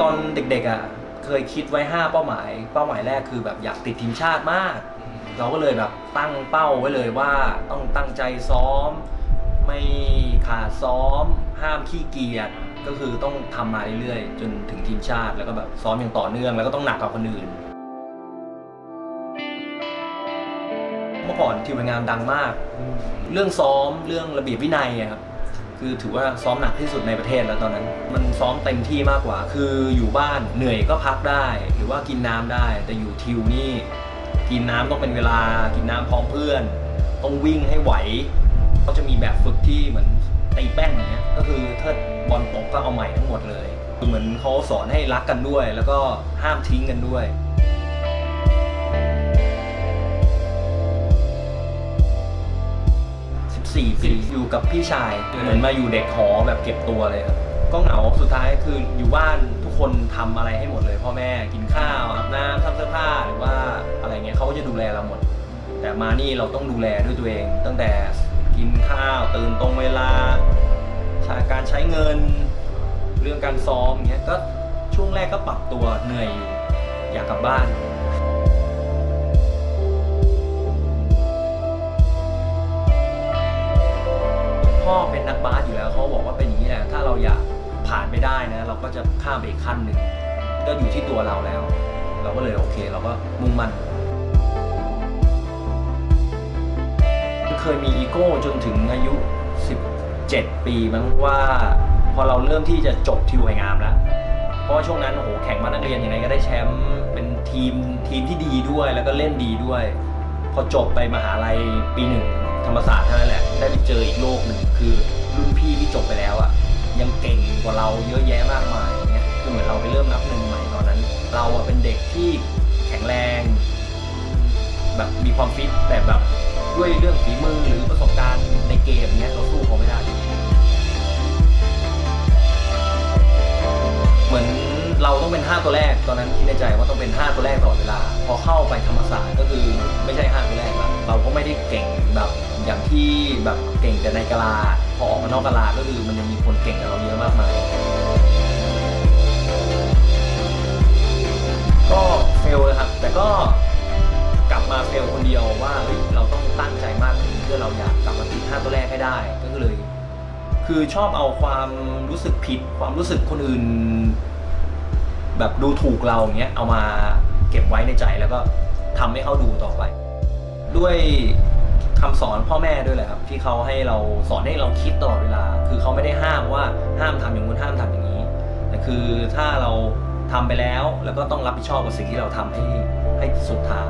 ตอนเด็กๆอะเคยคิดไว้ 5 เป้าหมาย เป้าหมายแรกคือแบบอยากติดทีมชาติมาก เราก็เลยแบบตั้งเป้าไว้เลยว่าต้องตั้งใจซ้อม ไม่ขาดซ้อม ห้ามขี้เกียจก็คือต้องทำมาเรื่อยๆ จนถึงทีมชาติแล้วก็แบบซ้อมอย่างต่อเนื่องแล้วก็ต้องหนักกว่าคนอื่น เมื่อก่อนทีมงานดังมาก เรื่องซ้อมเรื่องระเบียบวินัยครับ คือถือว่าซ้อมหนักที่สุดในประเทศแล้วตอนนั้น มันซ้อมเต็มที่มากกว่า คืออยู่บ้านเหนื่อยก็พักได้ หรือว่ากินน้ำได้ แต่อยู่ทิวนี่กินน้ำต้องเป็นเวลา กินน้ำพร้อมเพื่อน ต้องวิ่งให้ไหวเขาจะมีแบบฝึกที่เหมือนตีแป้นอย่างเงี้ย ก็คือถ้าบอลตกก็เอาใหม่ทั้งหมดเลย คือเหมือนเขาสอนให้รักกันด้วย แล้วก็ห้ามทิ้งกันด้วย 4 ปีอยู่กับพี่ชาย เหมือนมาอยู่เด็กหอแบบเก็บตัวเลยครับ ก็เหงาสุดท้ายคืออยู่บ้านทุกคนทำอะไรให้หมดเลย พ่อแม่กินข้าวอาบน้ำทำเสื้อผ้าหรือว่าอะไรเงี้ยเขาก็จะดูแลเราหมด แต่มานี่เราต้องดูแลด้วยตัวเอง ตั้งแต่กินข้าวตื่นตรงเวลาช้การใช้เงินเรื่องการซ้อมเงี้ยก็ช่วงแรกก็ปรับตัวเหนื่อยอยู่อยากกลับบ้าน เป็นนักบาสอยู่แล้วเขาบอกว่าเป็นอย่างนี้แหละถ้าเราอยากผ่านไม่ได้นะ เราก็จะข้ามไปอีกขั้นหนึ่งก็อยู่ที่ตัวเราแล้ว เราก็เลยโอเค เราก็มุ่งมั่นเคยมีอีโก้จนถึงอายุ 17 ปีมั้งว่า พอเราเริ่มที่จะจบทิวไองามแล้วเพราะว่าช่วงนั้นโอ้โหแข่งมานักเรียนยังไงก็ได้แชมป์เป็นทีมทีมที่ดีด้วยแล้วก็เล่นดีด้วย พอจบไปมหาลัยปีหนึ่ง ธรรมศาสตร์เท่านั้นแหละ ได้ไปเจออีกโลกหนึ่งคือรุ่นพี่ที่จบไปแล้วอะ่ะยังเก่งกว่าเราเยอะแยะมากมายอย่างเงี้ยคือเหมือนเราไปเริ่มนับหนึ่งใหม่ตอนนั้น เราอะเป็นเด็กที่แข็งแรง แบบมีความฟิตแต่แบบด้วยเรื่องฝีมือหรือประสบการณ์ในเกมเนี้ยเราสู้เขา 5 ตัวแรกตอนนั้นคิดในใจว่าต้องเป็น 5 ตัวแรกตลอดเวลา พอเข้าไปธรรมศาสตร์ก็คือไม่ใช่ 5 ตัวแรกละเราก็ไม่ได้เก่งแบบอย่างที่แบบเก่งแต่ในกะลาพอออกมานอกกะลาก็คือมันยังมีคนเก่งกับเราเยอะมากมายก็เฟลนะครับแต่ก็กลับมาเฟลคนเดียวว่าเฮ้ยเราต้องตั้งใจมากกว่านี้เพื่อเราอยากกลับมาติด5ตัวแรกให้ได้ก็เลย คือชอบเอาความรู้สึกผิด ความรู้สึกคนอื่น แบบดูถูกเราอย่างเงี้ยเอามาเก็บไว้ในใจแล้วก็ทำให้เขาดูต่อไป ด้วยคำสอนพ่อแม่ด้วยแหละครับ ที่เขาให้เราสอนให้เราคิดตลอดเวลา คือเขาไม่ได้ห้ามว่าห้ามทำอย่างนู้นห้ามทำอย่างนี้แต่คือถ้าเราทำไปแล้วแล้วก็ต้องรับผิดชอบกับสิ่งที่เราทำให้ให้สุดทาง